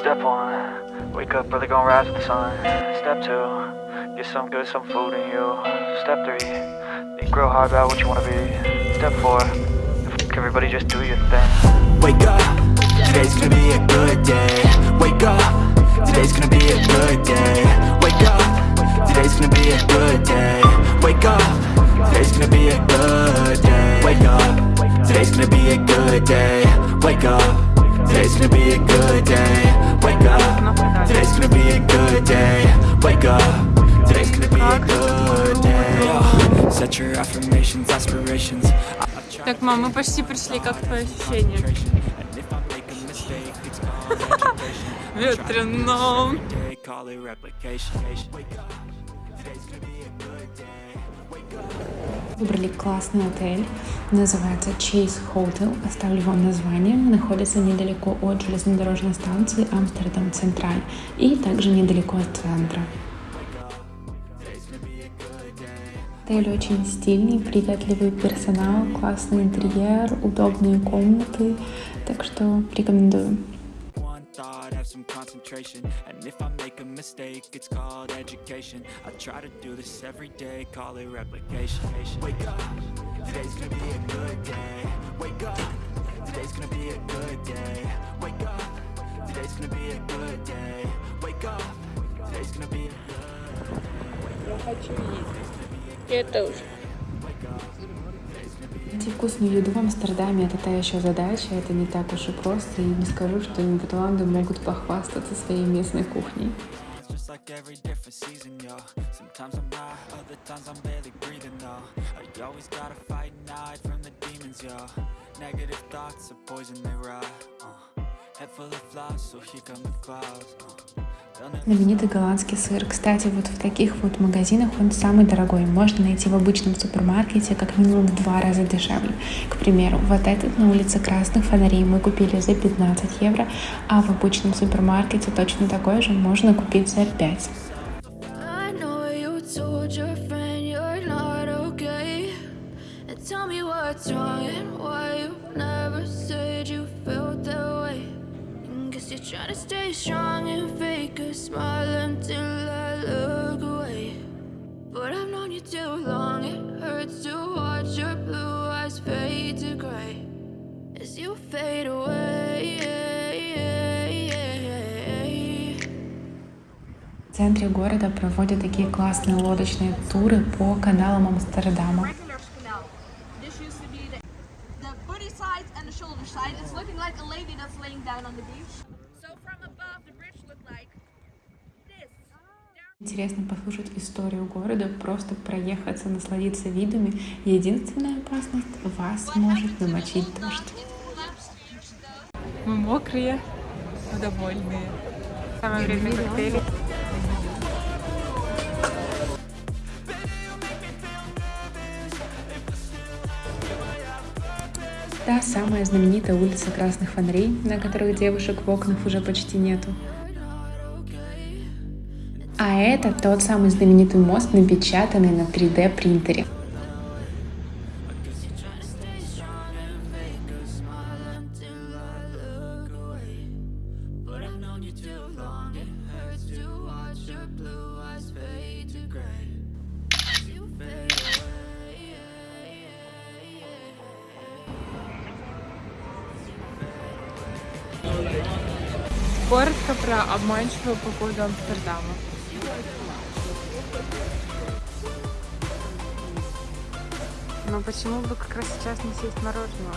Step one, wake up early, gonna rise with the sun. Step two, get some good, some food in you. Step three, think real hard about what you wanna be. Step four, everybody, just do your thing. Wake up, today's gonna be a good day Wake up, today's gonna be a good day Wake up, today's gonna be a good day Wake up, today's gonna be a good day Wake up, today's gonna be a good day Wake up, today's gonna be a good day Wake up, today's gonna be a good day Wake up, today's gonna be a good day Set your affirmations, aspirations Так, мам, мы почти пришли, как твои ощущения? And Выбрали классный отель, называется Chase Hotel, оставлю вам название. Находится недалеко от железнодорожной станции Амстердам Централь и также недалеко от центра. Отель очень стильный, приветливый персонал, классный интерьер, удобные комнаты, так что рекомендую. One thought, have some concentration. And if I make a mistake, it's called education. I try to do this every day, call it replication. Wake up, today's gonna be a good day. Wake up, today's gonna be a good day. Wake up, today's gonna be a good day. Wake up, today's gonna be a Я тоже. Найти вкусную еду в Амстердаме – это та еще задача, это не так уж и просто, и не скажу, что Нидерланды могут похвастаться своей местной кухней. Negative thoughts are poison, they rot. Uh. Head full of flies, so here come the clouds. Uh. Знаменитый голландский сыр. Кстати, вот в таких вот магазинах он самый дорогой. Можно найти в обычном супермаркете как минимум в два раза дешевле. К примеру, вот этот на улице Красных Фонарей мы купили за 15 евро, а в обычном супермаркете точно такой же можно купить за 5. And guess you're trying to stay strong and fake a smile until I look away. But I've known you too long, it hurts to watch your blue eyes fade to gray as you fade away. В центре города проводят такие классные лодочные туры по каналам Амстердама. Regular canal. This used to be the, the booty side and the shoulder side. It's looking like a lady that's laying down on the beach. Интересно послушать историю города, просто проехаться, насладиться видами. Единственная опасность – вас может намочить дождь. Мы мокрые, но довольные. Самое время коктейли. Та самая знаменитая улица Красных Фонарей, на которых девушек в окнах уже почти нету. А это тот самый знаменитый мост, напечатанный на 3D принтере. Коротко про обманчивую погоду Амстердама. Но почему бы как раз сейчас не съесть мороженого?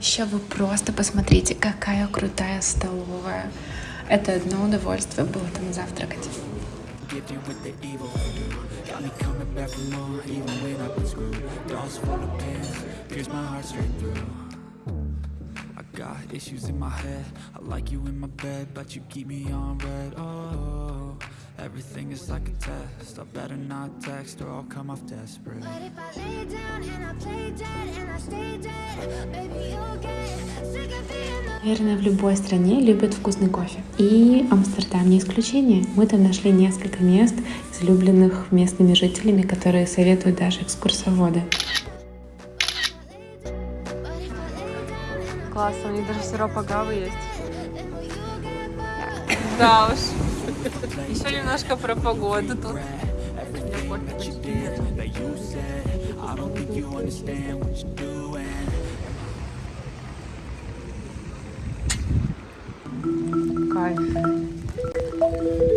Еще вы просто посмотрите, какая крутая столовая. Это одно удовольствие было там завтракать. Got issues in my head I like you in my bed But you keep me on red Oh, everything is like a test I better not text Or I'll come off desperate But if I lay down and I play dead and I stay dead, maybe you'll get sick of being the Наверное, в любой стране любят вкусный кофе. И Амстердам не исключение. Мы там нашли несколько мест, излюбленных местными жителями, которые советуют даже экскурсоводы. Классно, у них даже сироп агавы есть. Да уж. Еще немножко про погоду тут. that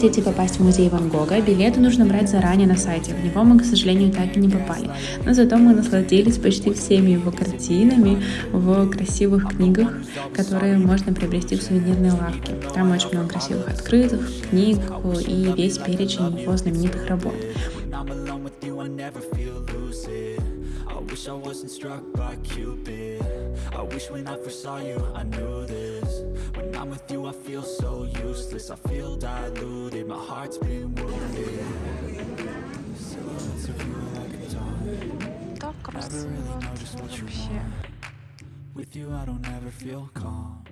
хотите попасть в музей Ван Гога, билеты нужно брать заранее на сайте. В него мы, к сожалению, так и не попали. Но зато мы насладились почти всеми его картинами в красивых книгах, которые можно приобрести в сувенирной лавке. Там очень много красивых открытых, книг и весь перечень его знаменитых работ. wish I wasn't struck by Cupid. I wish when I first saw you I knew this. When I'm with you I feel so useless. I feel diluted, my heart's been wounded. Never really know just what you want. With you I don't ever feel calm.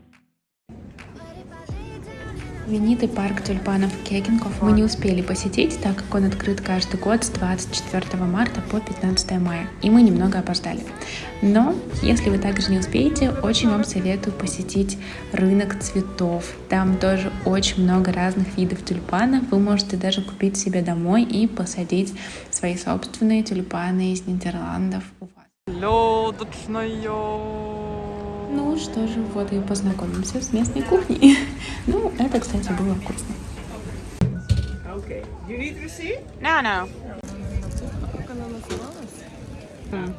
Знаменитый парк тюльпанов Кегенков мы не успели посетить, так как он открыт каждый год с 24 марта по 15 мая, и мы немного опоздали. Но, если вы также не успеете, очень вам советую посетить рынок цветов. Там тоже очень много разных видов тюльпанов. Вы можете даже купить себе домой и посадить свои собственные тюльпаны из Нидерландов у вас. Лёдочная. Ну что же, вот и познакомимся с местной кухней. Ну, это, кстати, было вкусно. No, no. Как она называлась?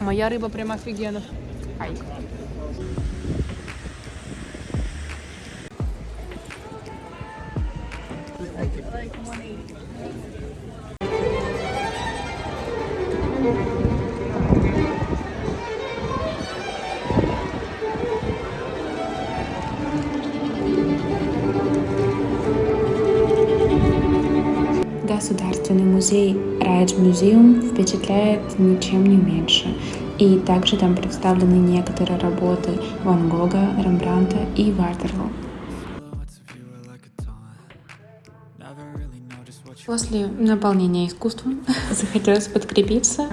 Моя рыба прям офигенно. Ай. Государственный музей Rijksmuseum впечатляет ничем не меньше. И также там представлены некоторые работы Ван Гога, Рембранта и you После наполнения искусством захотелось подкрепиться.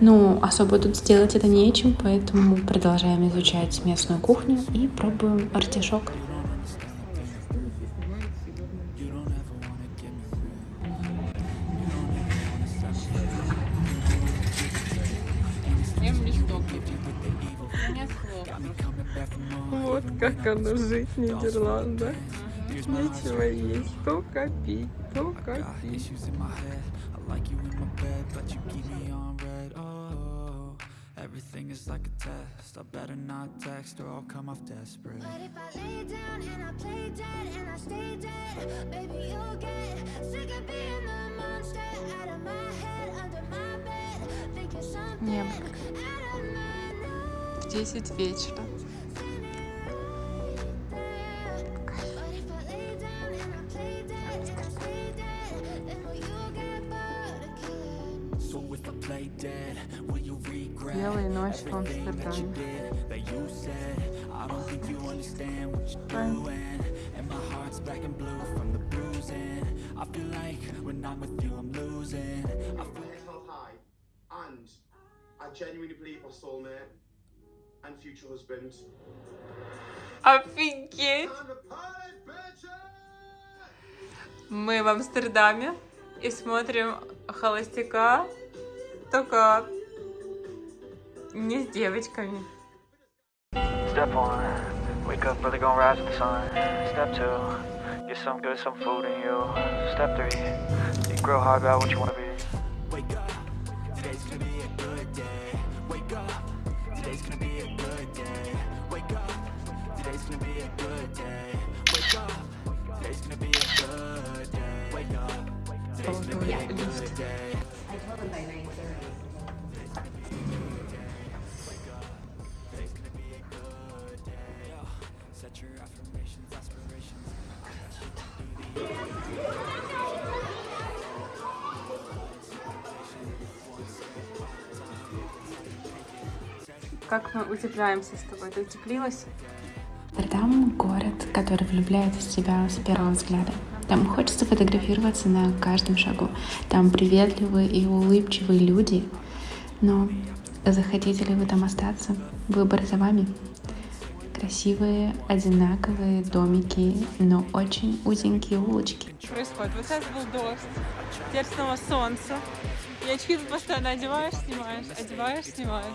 Ну, особо тут сделать это нечем, поэтому продолжаем изучать местную кухню и пробуем артишок. Как оно жить в Нидерландах. Нечего есть, только пить, только Got пить. issues in my head I like you in my bed But you keep me on red Oh, everything is like a test I better not text Or I'll come off desperate But if I lay down and I play dead and I stay dead, maybe you'll get sick of being the monster out of my head, under my bed, thinking something out of my nose. В 10 вечера. if I play dead Will you regret Белые ночи в everything that you Амстердаме. did That you said I don't think you understand what you're doing And my heart's black and blue from the bruising I feel like when I'm with you I'm losing I feel held high, and I genuinely believe my soulmate and future husband. Офигеть! Time to party, bitches! Мы в Амстердаме и смотрим холостяка, только Не с девочками. Step one, wake up early, gonna rise with the sun. Step two, get some good, some food in you. Step three, think real hard about what you wanna be. Как мы утепляемся с тобой? Ты утеплилась? Амстердам — город, который влюбляет в себя с первого взгляда. Там хочется фотографироваться на каждом шагу. Там приветливые и улыбчивые люди. Но захотите ли вы там остаться? Выбор за вами. Красивые, одинаковые домики, но очень узенькие улочки. Происходит. Вот сейчас был дождь, теперь снова солнце. И очки тут постоянно одеваешь, снимаешь, одеваешь, снимаешь.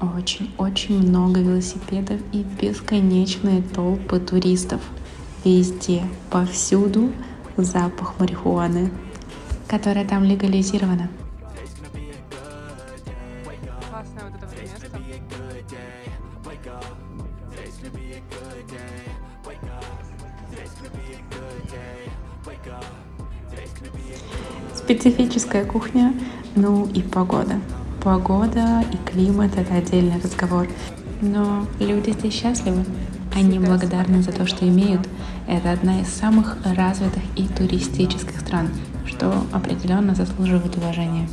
Очень-очень много велосипедов и бесконечные толпы туристов. Везде, повсюду запах марихуаны, которая там легализирована. Специфическая кухня, ну и погода. Погода и климат — это отдельный разговор. Но люди здесь счастливы. Они благодарны за то, что имеют. Это одна из самых развитых и туристических стран, что определенно заслуживает уважения.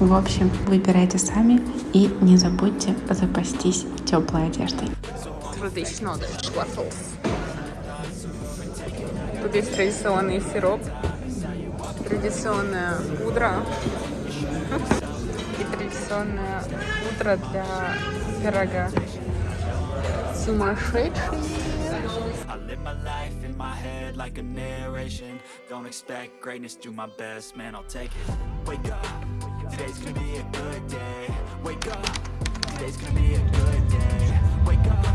В общем, выбирайте сами и не забудьте запастись теплой одеждой. Traditional waffles. Тут есть традиционный сироп, традиционная пудра и традиционная пудра для пирога. Сумасшедший. Today's gonna be a good day. Wake up, today's gonna be a good day. Wake up,